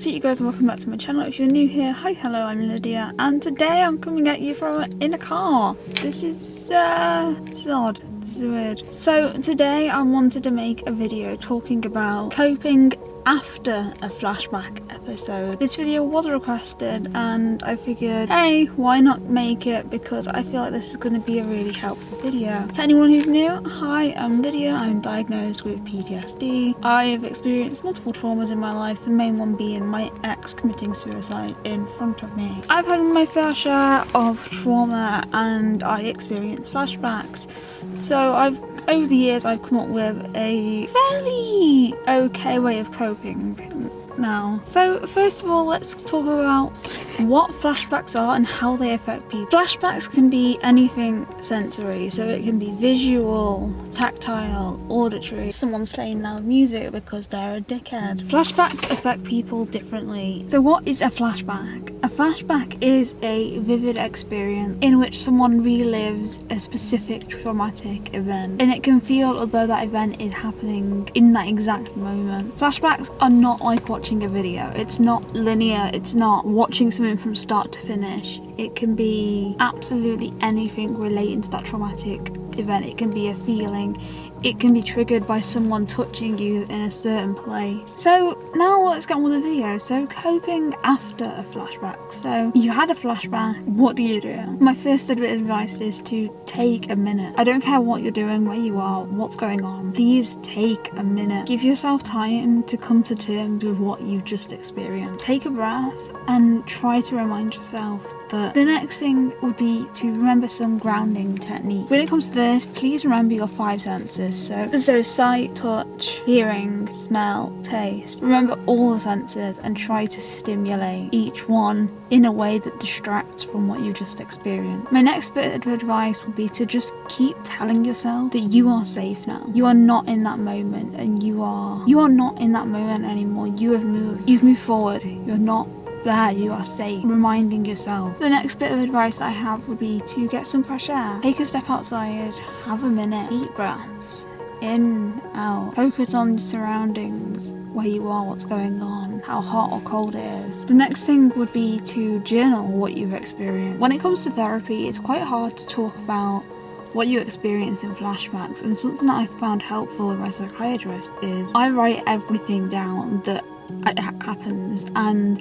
what's up you guys and welcome back to my channel. If you're new here, hi hello I'm Lydia and today I'm coming at you from in a car. This is uh this is odd. This is weird. So today I wanted to make a video talking about coping after a flashback episode. This video was requested and I figured, hey, why not make it because I feel like this is going to be a really helpful video. To anyone who's new, hi, I'm Lydia. I'm diagnosed with PTSD. I have experienced multiple traumas in my life, the main one being my ex committing suicide in front of me. I've had my fair share of trauma and I experience flashbacks. So I've over the years I've come up with a fairly okay way of coping now. So first of all, let's talk about what flashbacks are and how they affect people. Flashbacks can be anything sensory, so it can be visual, tactile, auditory. Someone's playing loud music because they're a dickhead. Flashbacks affect people differently. So what is a flashback? A flashback is a vivid experience in which someone relives a specific traumatic event and it can feel as though that event is happening in that exact moment. Flashbacks are not like watching a video. It's not linear, it's not watching something from start to finish. It can be absolutely anything relating to that traumatic event. It can be a feeling, it can be triggered by someone touching you in a certain place. So now let's get on with the video. So coping after a flashback. So you had a flashback, what do you do? My first bit of advice is to take a minute. I don't care what you're doing, where you are, what's going on. Please take a minute. Give yourself time to come to terms with what you've just experienced. Take a breath and try to remind yourself that the next thing would be to remember some grounding technique. When it comes to this, please remember your five senses. So, so sight, touch, hearing, smell, taste. Remember all the senses and try to stimulate each one in a way that distracts from what you just experienced. My next bit of advice would be to just keep telling yourself that you are safe now. You are not in that moment and you are you are not in that moment anymore. You have moved. You've moved forward. You're not there you are safe, reminding yourself. The next bit of advice I have would be to get some fresh air. Take a step outside, have a minute, deep breaths, in, out. Focus on surroundings, where you are, what's going on, how hot or cold it is. The next thing would be to journal what you've experienced. When it comes to therapy, it's quite hard to talk about what you experience in flashbacks and something that I found helpful with my psychiatrist is I write everything down that happens and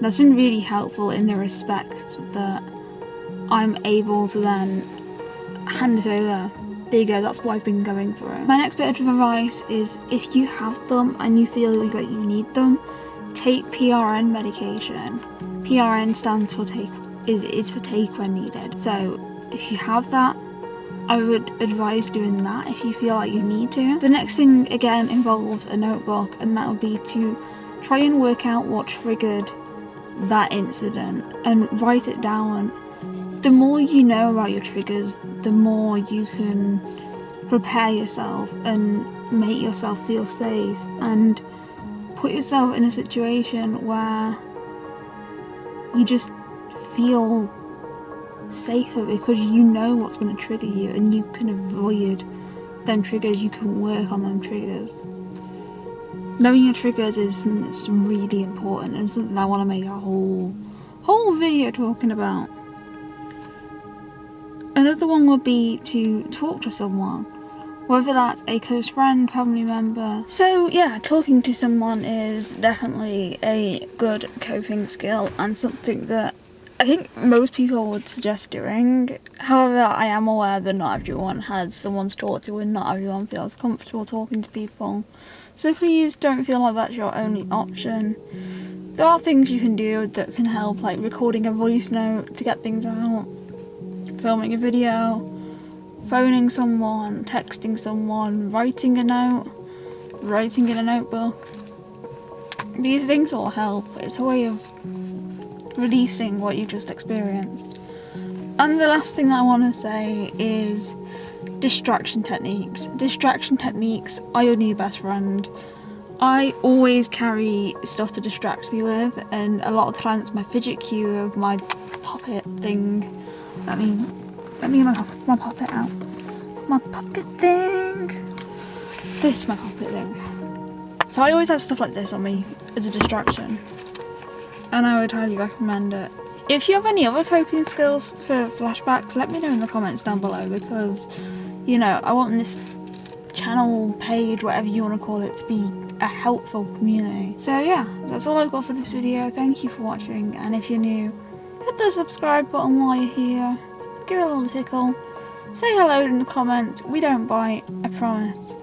that's been really helpful in the respect that I'm able to then hand it over. There you go, that's what I've been going through. My next bit of advice is if you have them and you feel like you need them, take PRN medication. PRN stands for take is, is for take when needed. So if you have that, I would advise doing that if you feel like you need to. The next thing again involves a notebook and that would be to try and work out what triggered that incident and write it down. The more you know about your triggers, the more you can prepare yourself and make yourself feel safe and put yourself in a situation where you just feel safer because you know what's going to trigger you and you can avoid them triggers, you can work on them triggers. Knowing your triggers is, really important and something I want to make a whole whole video talking about. Another one would be to talk to someone, whether that's a close friend, family member. So yeah, talking to someone is definitely a good coping skill and something that I think most people would suggest doing. However, I am aware that not everyone has someone to talk to and not everyone feels comfortable talking to people. So please don't feel like that's your only option. There are things you can do that can help, like recording a voice note to get things out, filming a video, phoning someone, texting someone, writing a note, writing in a notebook. These things all help. It's a way of releasing what you just experienced. And the last thing I want to say is distraction techniques. Distraction techniques are your new best friend. I always carry stuff to distract me with and a lot of times my fidget cube, my puppet thing. Let me, let me get my, my puppet out. My puppet thing. This is my puppet thing. So I always have stuff like this on me as a distraction. And I would highly recommend it. If you have any other coping skills for flashbacks, let me know in the comments down below because, you know, I want this channel, page, whatever you want to call it, to be a helpful community. So yeah, that's all I've got for this video. Thank you for watching, and if you're new, hit the subscribe button while you're here. Give it a little tickle. Say hello in the comments. We don't bite, I promise.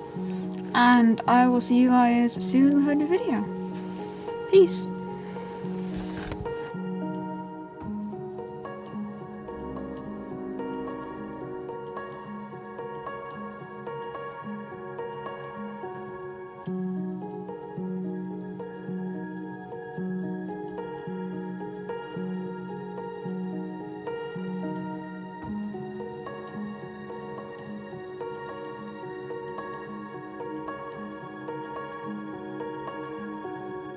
And I will see you guys soon with a new video. Peace.